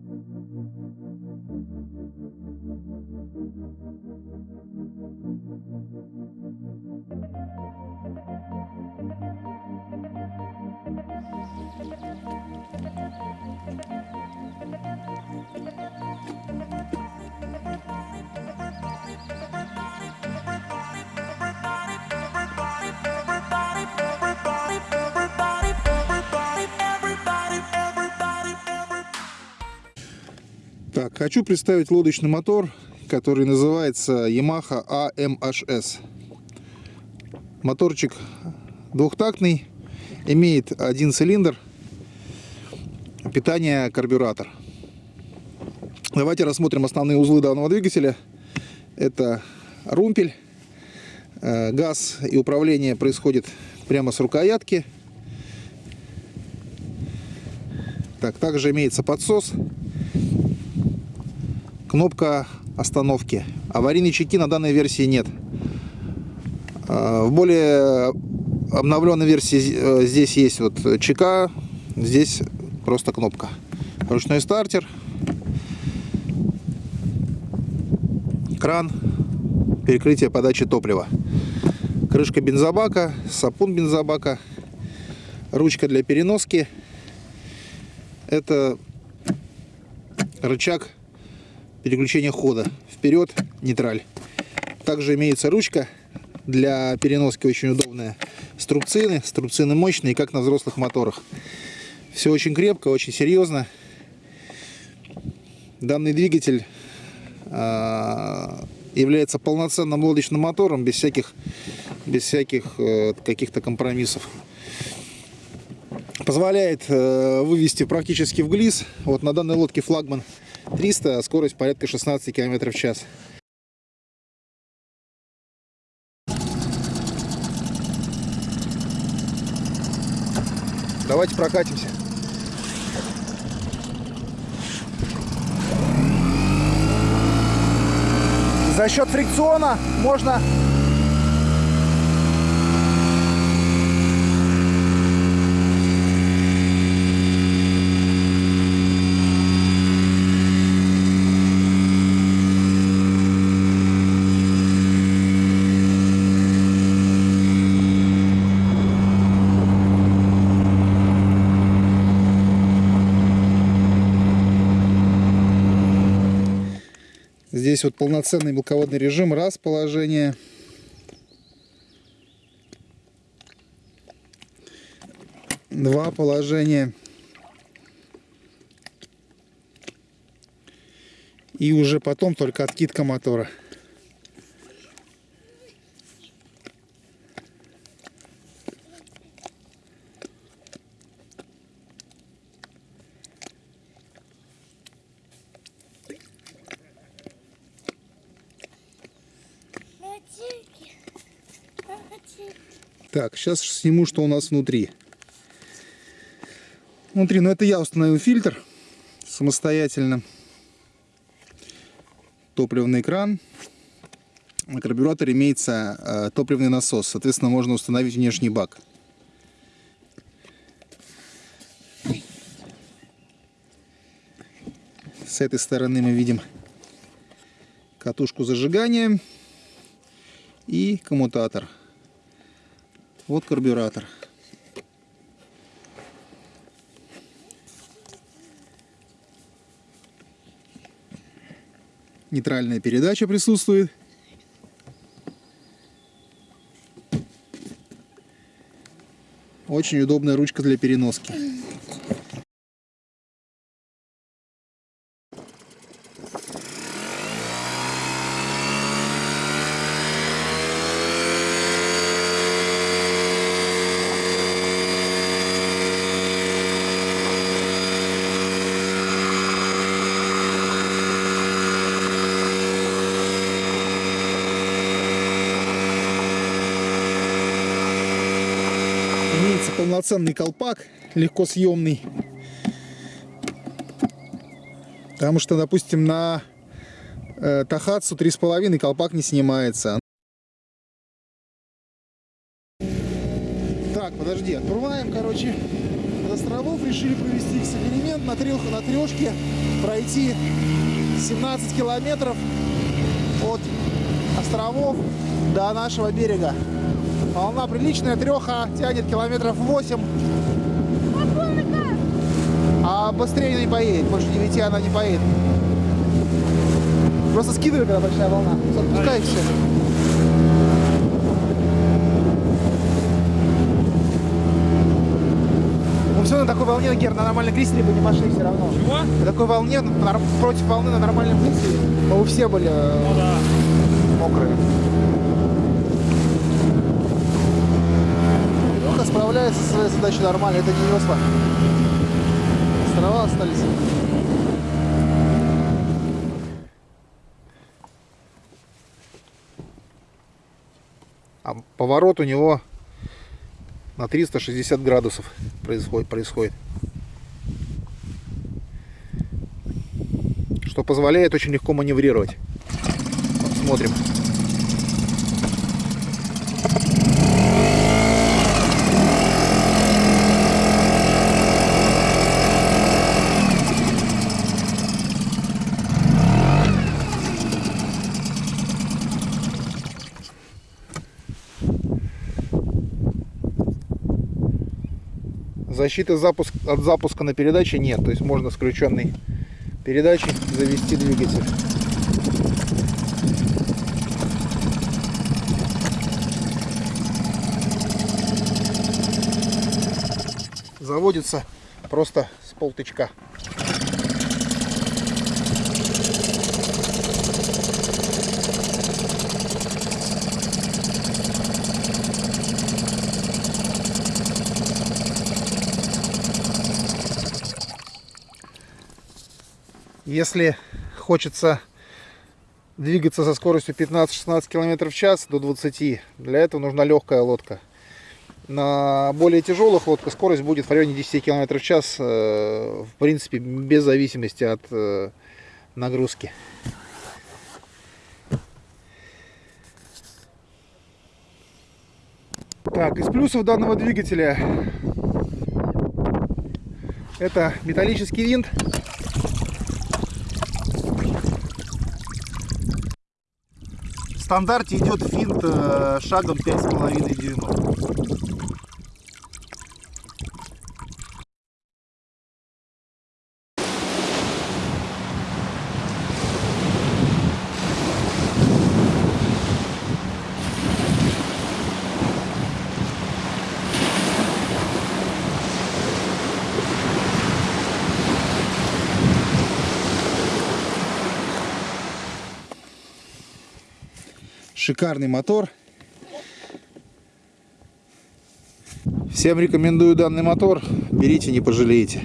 Thank you. Так, хочу представить лодочный мотор, который называется Yamaha AMHS. Моторчик двухтактный, имеет один цилиндр, питание карбюратор. Давайте рассмотрим основные узлы данного двигателя. Это румпель, э, газ и управление происходит прямо с рукоятки. Так, также имеется подсос кнопка остановки. Аварийной чеки на данной версии нет. А, в более обновленной версии э, здесь есть вот чека, здесь просто кнопка. Ручной стартер, кран, перекрытие подачи топлива, крышка бензобака, сапун бензобака, ручка для переноски. Это рычаг переключения хода. Вперед, нейтраль. Также имеется ручка для переноски очень удобная. Струбцины, струбцины мощные, как на взрослых моторах. Все очень крепко, очень серьезно. Данный двигатель а, является полноценным лодочным мотором без всяких, без всяких э, каких-то компромиссов. Позволяет э, вывести практически в глиз. Вот на данной лодке флагман 300, а скорость порядка 16 км в час. Давайте прокатимся. За счет фрикциона можно Здесь вот полноценный мелководный режим. Раз положение. Два положения. И уже потом только откидка мотора. Так, сейчас сниму, что у нас внутри. Внутри, ну это я установил фильтр самостоятельно. Топливный кран. На карбюраторе имеется э, топливный насос. Соответственно, можно установить внешний бак. С этой стороны мы видим катушку зажигания и коммутатор. Вот карбюратор. Нейтральная передача присутствует. Очень удобная ручка для переноски. Имеется полноценный колпак, легко съемный. Потому что, допустим, на э, Тахатсу 3,5 колпак не снимается. Так, подожди, открываем, короче, островов решили провести эксперимент на, трех, на трешке, пройти 17 километров от островов до нашего берега. Волна приличная, треха тянет километров 8. А быстрее не поедет, больше 9 она не поедет. Просто скидывай, когда большая волна. Отпускай все. Мы все на такой волне, Гер, на нормальном крейсере бы не пошли все равно. Чего? На такой волне, против волны на нормальном крейсере, мы все были э, Ну да. мокрые. Справляется со своей задачей нормально, это не весла. Острова остались. А поворот у него на 360 градусов происходит. происходит. Что позволяет очень легко маневрировать. Вот Защиты запуск, от запуска на передаче нет, то есть можно с включенной передачей завести двигатель. Заводится просто с полтычка. Если хочется двигаться со скоростью 15-16 км в час до 20, для этого нужна легкая лодка. На более тяжелых лодках скорость будет в районе 10 км в час, э, в принципе, без зависимости от э, нагрузки. Так, из плюсов данного двигателя это металлический винт. Стандарте идет финт э, шагом 5,5 дюймов. Шикарный мотор. Всем рекомендую данный мотор. Берите, не пожалеете.